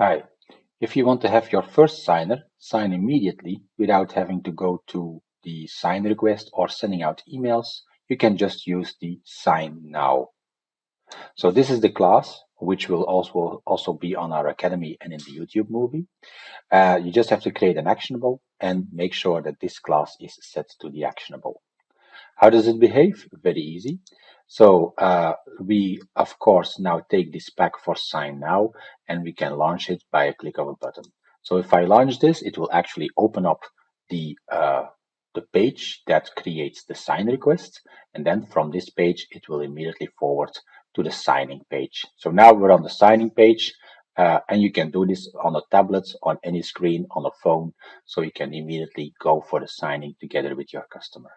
Hi. If you want to have your first signer sign immediately without having to go to the sign request or sending out emails, you can just use the sign now. So this is the class, which will also also be on our academy and in the YouTube movie. Uh, you just have to create an actionable and make sure that this class is set to the actionable. How does it behave? Very easy. So uh, we, of course, now take this pack for sign now, and we can launch it by a click of a button. So if I launch this, it will actually open up the uh, the page that creates the sign request, and then from this page, it will immediately forward to the signing page. So now we're on the signing page, uh, and you can do this on a tablet, on any screen, on a phone, so you can immediately go for the signing together with your customer.